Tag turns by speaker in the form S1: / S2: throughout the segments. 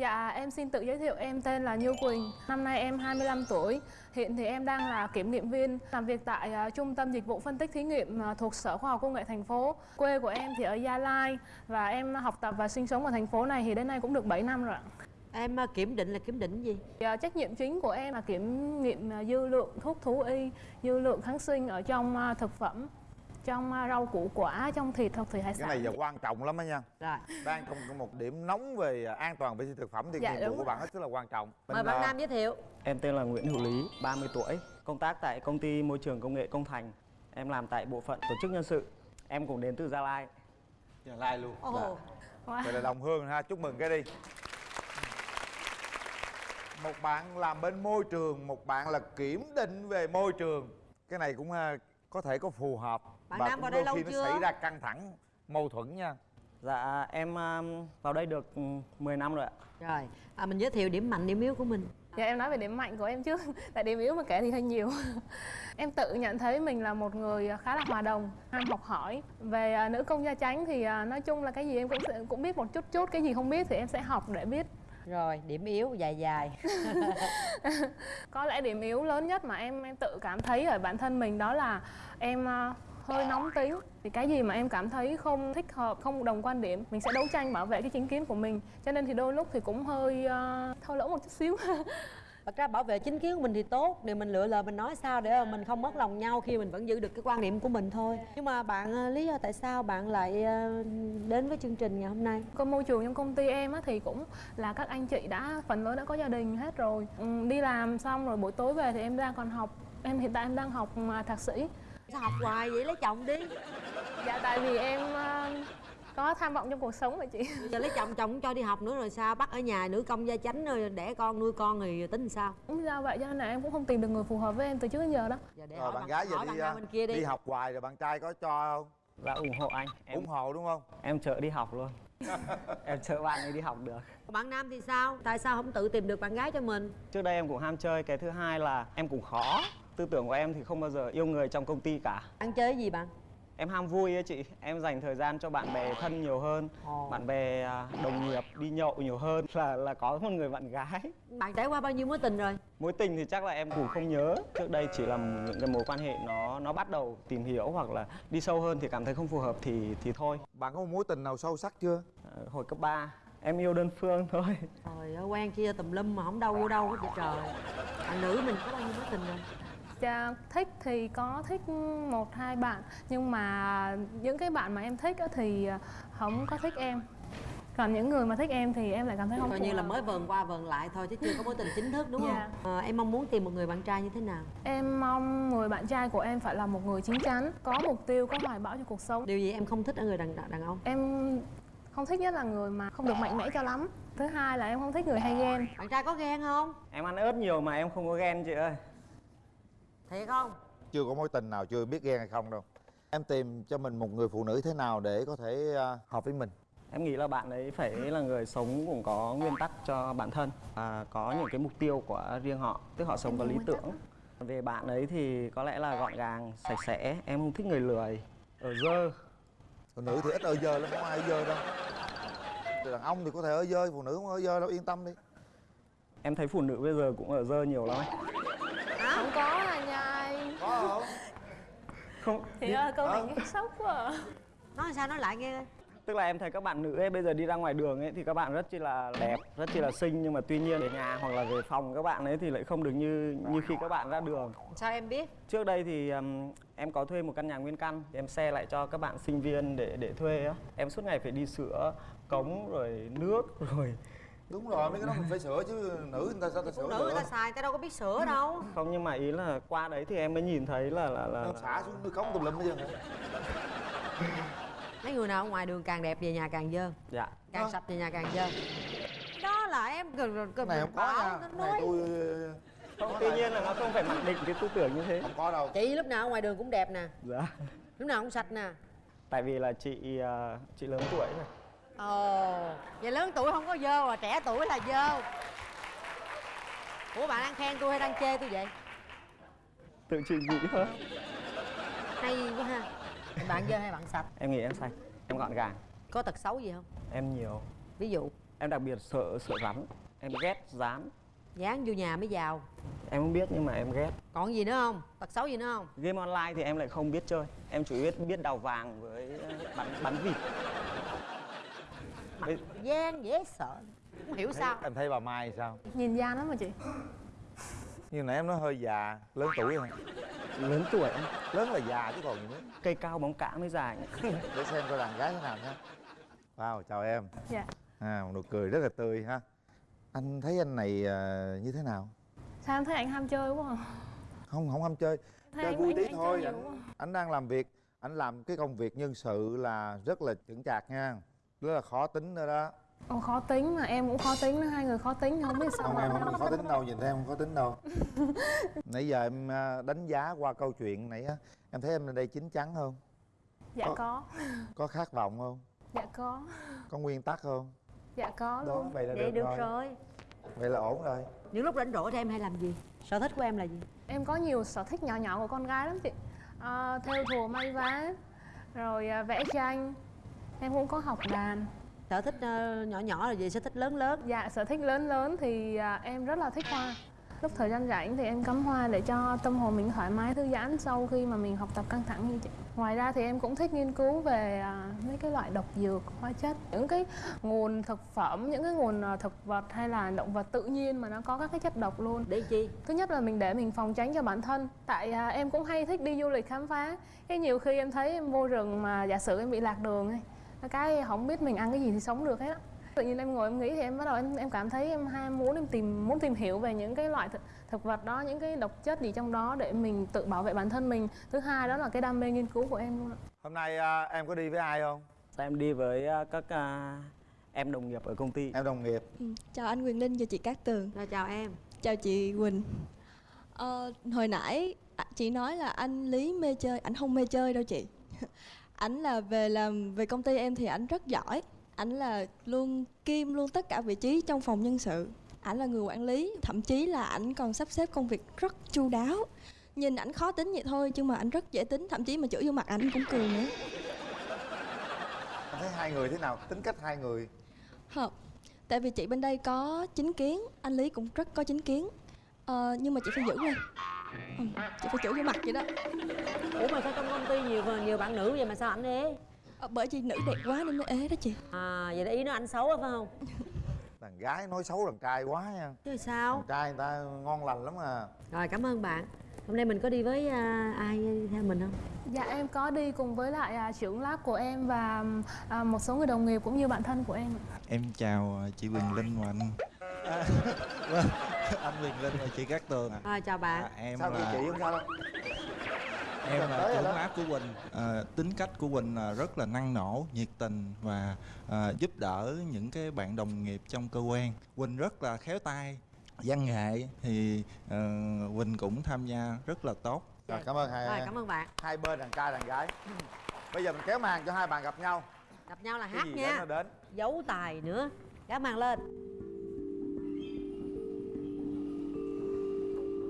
S1: Dạ, em xin tự giới thiệu em tên là Như Quỳnh. Năm nay em 25 tuổi. Hiện thì em đang là kiểm nghiệm viên Làm việc tại uh, Trung tâm Dịch vụ Phân tích Thí nghiệm uh, thuộc Sở Khoa học Công nghệ thành phố. Quê của em thì ở Gia Lai Và em học tập và sinh sống ở thành phố này thì đến nay cũng được 7 năm rồi ạ.
S2: Em uh, kiểm định là kiểm định gì?
S1: Dạ, trách nhiệm chính của em là kiểm nghiệm dư lượng thuốc thú y, dư lượng kháng sinh ở trong thực phẩm trong à, rau củ quả trong thịt hoặc thủy hải sản.
S3: cái này giờ quan trọng lắm đó nha.
S2: Rồi.
S3: Đang còn một điểm nóng về an toàn vệ sinh thực phẩm thì dạ, nhiệm vụ của bạn hết sức là quan trọng.
S2: Mình mời bạn nam giới thiệu.
S4: Em tên là nguyễn hữu lý 30 tuổi công tác tại công ty môi trường công nghệ công thành. Em làm tại bộ phận tổ chức nhân sự. Em cũng đến từ gia lai.
S3: Gia lai luôn.
S2: Oh. dạ.
S3: wow. vậy là đồng hương ha chúc mừng cái đi. Một bạn làm bên môi trường một bạn là kiểm định về môi trường. Cái này cũng à, có thể có phù hợp.
S2: Bạn và nam vào đây lâu
S3: khi
S2: chưa?
S3: nó xảy ra căng thẳng mâu thuẫn nha.
S4: Dạ em um, vào đây được 10 năm rồi ạ.
S2: Rồi à, mình giới thiệu điểm mạnh điểm yếu của mình.
S1: Dạ em nói về điểm mạnh của em trước tại điểm yếu mà kể thì hơi nhiều. Em tự nhận thấy mình là một người khá là hòa đồng ham học hỏi. Về uh, nữ công gia chánh thì uh, nói chung là cái gì em cũng cũng biết một chút chút cái gì không biết thì em sẽ học để biết
S2: rồi điểm yếu dài dài.
S1: Có lẽ điểm yếu lớn nhất mà em em tự cảm thấy ở bản thân mình đó là em ờ, hơi nóng tính thì cái gì mà em cảm thấy không thích hợp không đồng quan điểm mình sẽ đấu tranh bảo vệ cái chính kiến của mình. Cho nên thì đôi lúc thì cũng hơi ờ, uh, thô lỗ một chút xíu.
S2: thật ra bảo vệ chính kiến của mình thì tốt điều mình lựa lời mình nói sao để mình không mất lòng nhau khi mình vẫn giữ được cái quan điểm của mình thôi. Nhưng mà bạn ờ, lý do tại sao bạn lại ờ, đến với chương trình ngày hôm nay?
S1: Cái môi trường trong công ty em á thì cũng là các anh chị đã phần lớn đã có gia đình hết rồi. Ừ, đi làm xong rồi buổi tối về thì em đang còn học. Em hiện tại em đang học à, thạc sĩ.
S2: Sao học hoài vậy? Lấy chồng đi.
S1: Dạ tại vì em uh, có tham vọng trong cuộc sống vậy chị.
S2: Giờ lấy chồng chồng cho đi học nữa rồi sao? Bắt ở nhà nữ công gia chánh rồi đẻ con nuôi con thì tính sao?
S1: Cũng ra vậy cho nên là em cũng không tìm được người phù hợp với em từ trước đến giờ đó.
S2: Giờ để rồi bạn gái giờ đi, bên
S3: kia đi. đi học hoài rồi bạn trai có cho không?
S4: Là ủng hộ anh.
S3: Em, ủng hộ đúng không?
S4: em chợ đi học luôn. Em chợ bạn ấy đi học được.
S2: Bạn nam thì sao? Tại sao không tự tìm được bạn gái cho mình?
S4: Trước đây em cũng ham chơi cái thứ hai là em cũng khó. Tư tưởng của em thì không bao giờ yêu người trong công ty cả.
S2: Ăn chơi gì bạn
S4: em ham vui ấy chị. Em dành thời gian cho bạn bè thân nhiều hơn oh. bạn bè à, đồng nghiệp đi nhậu nhiều hơn là là có một người bạn gái.
S2: Bạn trải qua bao nhiêu mối tình rồi?
S4: Mối tình thì chắc là em cũng không nhớ. Trước đây chỉ là những cái mối quan hệ nó nó bắt đầu tìm hiểu hoặc là đi sâu hơn thì cảm thấy không phù hợp thì thì thôi.
S3: Bạn có một mối tình nào sâu sắc chưa?
S4: À, hồi cấp 3 em yêu đơn phương thôi.
S2: Trời ơi quen kia tùm lum mà không đâu vô đâu hết trời. Bạn nữ mình có bao nhiêu mối tình rồi
S1: Dạ, thích thì có thích một hai bạn. Nhưng mà những cái bạn mà em thích thì không có thích em. Còn những người mà thích em thì em lại cảm thấy không
S2: coi như là mới vờn qua vờn lại thôi chứ chưa có mối tình chính thức đúng yeah. không? À, em mong muốn tìm một người bạn trai như thế nào?
S1: Em mong người bạn trai của em phải là một người chín chắn có mục tiêu có hoài bão cho cuộc sống.
S2: Điều gì em không thích ở người đàn đàn ông?
S1: Em không thích nhất là người mà không được mạnh mẽ cho lắm. Thứ hai là em không thích người hay ghen.
S2: Bạn trai có ghen không?
S4: Em ăn ớt nhiều mà em không có ghen chị ơi
S2: thiệt không?
S3: Chưa có mối tình nào chưa biết ghen hay không đâu. Em tìm cho mình một người phụ nữ thế nào để có thể à, hợp với mình?
S4: Em nghĩ là bạn ấy phải là người sống cũng có nguyên tắc cho bản thân và có những cái mục tiêu của riêng họ tức họ sống có lý tưởng. Về bạn ấy thì có lẽ là gọn gàng sạch sẽ em không thích người lười ở dơ.
S3: Phụ nữ thì ít ở dơ lắm không ai ở dơ đâu. Đàn ông thì có thể ở dơ phụ nữ không ở dơ đâu yên tâm đi.
S4: Em thấy phụ nữ bây giờ cũng ở dơ nhiều lắm
S1: không có à nhai
S3: có không
S4: không?
S1: Thì ơi câu này nghe sốc quá à.
S2: nói sao nói lại nghe?
S4: Tức là em thấy các bạn nữ ấy bây giờ đi ra ngoài đường ấy thì các bạn rất chi là đẹp rất chi là xinh nhưng mà tuy nhiên về nhà hoặc là về phòng các bạn ấy thì lại không được như như khi các bạn ra đường.
S2: Sao em biết?
S4: Trước đây thì um, em có thuê một căn nhà nguyên căn em xe lại cho các bạn sinh viên để để thuê á. Em suốt ngày phải đi sửa cống rồi nước rồi
S3: đúng rồi mấy cái đó mình phải sửa chứ nữ người ta sao ta sửa
S2: nữ người ta xài ta đâu có biết sửa đâu.
S4: Không nhưng mà ý là qua đấy thì em mới nhìn thấy là là là,
S3: xả xuống nước cống tùm lum bây giờ
S2: mấy người nào ở ngoài đường càng đẹp về nhà càng dơ.
S4: Dạ.
S2: Càng à. sạch về nhà càng dơ. Đó là em cần cần
S3: này không có nha. này tôi
S4: không, tuy nhiên là nó không phải mặc định cái tư tưởng như thế.
S3: Không có đâu.
S2: Chị lúc nào ở ngoài đường cũng đẹp nè.
S4: Dạ.
S2: Lúc nào cũng sạch nè.
S4: Tại vì là chị uh, chị lớn tuổi rồi
S2: ồ vậy lớn tuổi không có dơ mà trẻ tuổi là dơ. Ủa bạn đang khen tôi hay đang chê tôi vậy?
S4: Tự chị nghĩ thôi
S2: hay quá ha. Bạn dơ hay bạn sạch?
S4: Em nghĩ em sạch em gọn gàng.
S2: Có tật xấu gì không?
S4: Em nhiều.
S2: Ví dụ?
S4: Em đặc biệt sợ sợ rắn. Em ghét rắn
S2: dán vô nhà mới vào
S4: em không biết nhưng mà em ghét.
S2: Còn gì nữa không? Tật xấu gì nữa không?
S4: Game online thì em lại không biết chơi. Em chỉ biết biết đào vàng với ờ, bắn bắn vịt
S2: mặt gian dễ sợ không hiểu sao.
S3: em thấy bà mai sao?
S1: Nhìn gian lắm mà chị.
S3: Như nãy em nói hơi già lớn tuổi rồi
S4: lớn tuổi em.
S3: Lớn là già chứ còn gì nữa.
S4: Cây cao bóng cả mới dài.
S3: Để xem coi đàn gái thế nào nhé wow chào em.
S1: Dạ.
S3: À một nụ cười rất là tươi ha. Anh thấy anh này à, như thế nào?
S1: Sao em thấy anh ham chơi quá à?
S3: không không ham chơi.
S1: Thấy
S3: chơi
S1: anh,
S3: vui
S1: anh,
S3: tí
S1: anh
S3: thôi. anh, anh đang làm việc anh làm cái công việc nhân sự là rất là chững chạc nha rất là khó tính nữa đó.
S1: Ồ, khó tính mà em cũng khó tính nữa hai người khó tính không biết sao
S3: không
S1: mà
S3: em không khó tính đâu nhìn thấy em không khó tính đâu. Nãy giờ em à, đánh giá qua câu chuyện nãy á em thấy em lên đây chín chắn không?
S1: Dạ
S3: Có-
S1: có.
S3: có khát vọng không?
S1: Dạ có.
S3: Có nguyên tắc không?
S1: Dạ có
S3: đó
S1: luôn.
S3: vậy là
S2: vậy
S3: được,
S2: được
S3: rồi.
S2: rồi.
S3: Vậy là ổn rồi.
S2: Những lúc rảnh rỗi thì em hay làm gì? Sở thích của em là gì?
S1: Em có nhiều sở thích nhỏ nhỏ của con gái lắm chị. À, theo thùa may vá rồi à, vẽ tranh em cũng có học đàn
S2: sở thích ờ, nhỏ nhỏ là gì? Sở thích lớn lớn.
S1: Dạ sở thích lớn lớn thì à, em rất là thích hoa. Lúc thời gian rảnh thì em cắm hoa để cho tâm hồn mình thoải mái thư giãn sau khi mà mình học tập căng thẳng như chị. Ngoài ra thì em cũng thích nghiên cứu về à, mấy cái loại độc dược hóa chất. Những cái nguồn thực phẩm những cái nguồn à, thực vật hay là động vật tự nhiên mà nó có các cái chất độc luôn.
S2: Để chi?
S1: Thứ nhất là mình để mình phòng tránh cho bản thân. Tại em cũng hay thích đi du lịch khám phá. Cái nhiều khi em thấy em vô rừng mà giả sử em bị lạc đường ấy cái không biết mình ăn cái gì thì sống được hết á. Tự nhiên em ngồi em nghĩ thì em bắt đầu em em cảm thấy em ham muốn em tìm muốn tìm hiểu về những cái loại thực, thực vật đó những cái độc chất gì trong đó để mình tự bảo vệ bản thân mình. Thứ hai đó là cái đam mê nghiên cứu của em luôn ạ
S3: hôm nay à, em có đi với ai không?
S4: Em đi với ờ, các ờ, em đồng nghiệp ở công ty.
S3: Em đồng nghiệp.
S5: Ừ, Chào anh Quyền Linh và chị Cát Tường.
S2: Rồi chào em.
S5: Chào chị Quỳnh. Ờ, Hồi nãy à, chị nói là anh Lý mê chơi Anh không mê chơi đâu chị Ảnh là về làm về công ty em thì ảnh rất giỏi. Ảnh là luôn kim luôn tất cả vị trí trong phòng nhân sự. Ảnh là người quản lý Thậm chí là ảnh còn sắp xếp công việc rất chu đáo. Nhìn ảnh khó tính vậy thôi Nhưng mà ảnh rất dễ tính Thậm chí mà chửi vô mặt ảnh cũng cười nữa.
S3: Thấy hai người thế nào? Tính cách hai người?
S5: Hợp. Tại vì chị bên đây có chính kiến Anh Lý cũng rất có chính kiến. Ờ, Nhưng mà chị phải giữ lên ừ, Chị phải chửi vô mặt vậy đó.
S2: Ủa mà sao trong công ty nhiều nhiều bạn nữ vậy mà sao ảnh ế?
S5: Ờ, Bởi vì nữ đẹp quá nên mới ế đó chị.
S2: À vậy là ý nó anh xấu á phải không?
S3: Đàn gái nói xấu đàn trai quá nha.
S2: Chứ sao?
S3: Đàn trai người ta ngon lành lắm à.
S2: Rồi cảm ơn bạn. Hôm nay mình có đi với à, ai theo mình không?
S1: Dạ em có đi cùng với lại à, trưởng lab của em và à, một số người đồng nghiệp cũng như bạn thân của em.
S6: Em chào chị Quyền Linh và anh anh Quyền Linh và chị Cát Tường ạ
S2: rồi chào bạn.
S6: À, Em
S3: sao
S6: là
S3: chị không sao đâu?
S6: em là trưởng áp của Quỳnh. À, Tính cách của Quỳnh là rất là năng nổ, nhiệt tình và à, giúp đỡ những cái bạn đồng nghiệp trong cơ quan. Quỳnh rất là khéo tay văn nghệ thì ờ, Quỳnh cũng tham gia rất là tốt.
S3: Rồi cảm ơn hai
S2: rồi cảm ơn bạn.
S3: hai bên đàn trai đàn gái. Bây giờ mình kéo màn cho hai bạn gặp nhau.
S2: Gặp nhau là
S3: cái
S2: hát
S3: gì
S2: nha.
S3: đến đến?
S2: Giấu tài nữa. Gác màn lên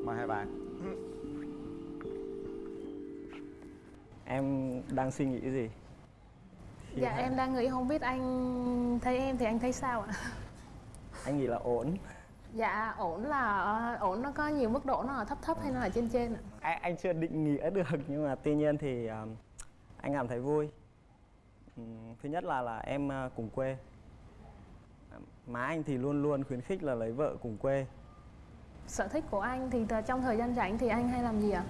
S3: mời hai bạn.
S4: Em đang suy nghĩ gì? Thì
S1: dạ
S4: hai-
S1: em đang nghĩ không biết anh thấy em thì anh thấy sao ạ?
S4: Anh nghĩ là ổn.
S1: Dạ ổn là ổn nó có nhiều mức độ nó là thấp thấp hay nó là trên trên ạ?
S4: anh, anh chưa định nghĩa được nhưng mà tuy nhiên thì um, anh cảm thấy vui. Ừm, thứ nhất là là em uh, cùng quê. Má anh thì luôn luôn khuyến khích là lấy vợ cùng quê
S1: Sở thích của anh thì trong thời gian rảnh thì anh hay làm gì ạ?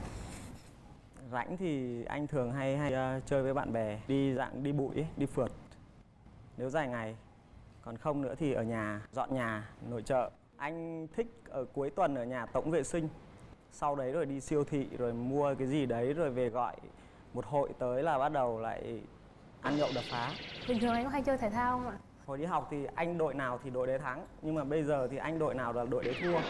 S4: rảnh thì anh thường hay hay uh, chơi với bạn bè đi dạng đi bụi ấy, đi phượt. Nếu dài ngày. Còn không nữa thì ở nhà dọn nhà nội trợ. Anh thích ở cuối tuần ở nhà tổng vệ sinh. Sau đấy rồi đi siêu thị rồi mua cái gì đấy rồi về gọi một hội tới là bắt đầu lại ăn nhậu đập phá.
S1: Bình thường anh có hay chơi thể thao không ạ?
S4: Hồi đi học thì anh đội nào thì đội đấy thắng. Nhưng mà bây giờ thì anh đội nào là đội đấy thua.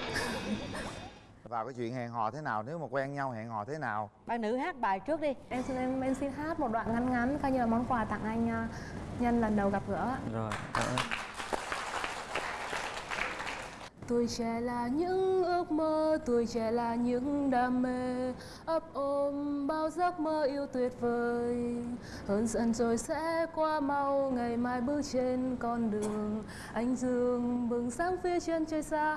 S3: Vào cái chuyện hẹn hò thế nào nếu mà quen nhau hẹn hò thế nào?
S2: Bạn nữ hát bài trước đi.
S1: Em xin em, em xin hát một đoạn ngắn ngắn coi như là món quà tặng anh ờ, nhân lần đầu gặp gỡ.
S4: Rồi cảm ơn.
S1: Tuổi trẻ là những ước mơ, tuổi trẻ là những đam mê. Ấp ôm bao giấc mơ yêu tuyệt vời. Hơn dần rồi sẽ qua mau, ngày mai bước trên con đường. Anh dương bừng sáng phía chân trời xa.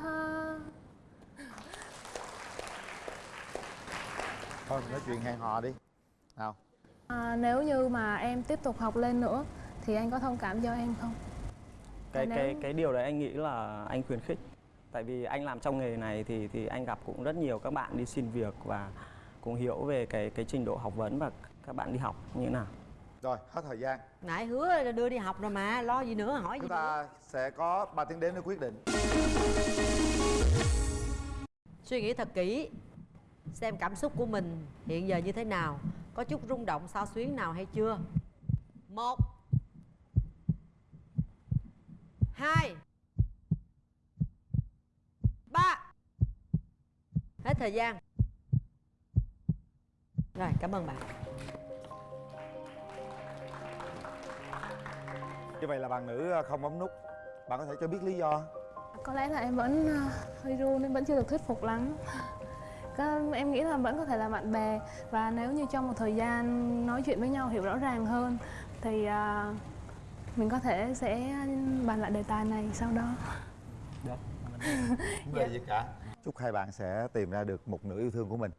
S3: Thôi mình nói chuyện hẹn hò đi. Nào.
S1: À, Nếu như mà em tiếp tục học lên nữa Thì anh có thông cảm cho em không?
S4: cái
S1: Nếu-
S4: cái cái điều đấy anh nghĩ là anh khuyến khích tại vì anh làm trong nghề này thì thì anh gặp cũng rất nhiều các bạn đi xin việc và cũng hiểu về cái cái trình độ học vấn và các bạn đi học như thế nào.
S3: Rồi hết thời gian.
S2: Nãy hứa là đưa đi học rồi mà lo gì nữa hỏi gì
S3: chúng
S2: nữa.
S3: ta sẽ có 3 tiếng đếm để quyết định.
S2: Suy nghĩ thật kỹ xem cảm xúc của mình hiện giờ như thế nào có chút rung động sao xuyến nào hay chưa? Một hai ba. Hết thời gian. Rồi cảm ơn bạn.
S3: Như vậy là bạn nữ ờ, không bấm nút. Bạn có thể cho biết lý do.
S1: Có lẽ là em vẫn ờ, hơi run nên vẫn chưa được thuyết phục lắm. Có, Em nghĩ là vẫn có thể là bạn bè. Và nếu như trong một thời gian nói chuyện với nhau hiểu rõ ràng hơn Thì ờ, mình có thể sẽ bàn lại đề tài này sau đó
S3: không về gì cả. Chúc hai bạn sẽ tìm ra được một nửa yêu thương của mình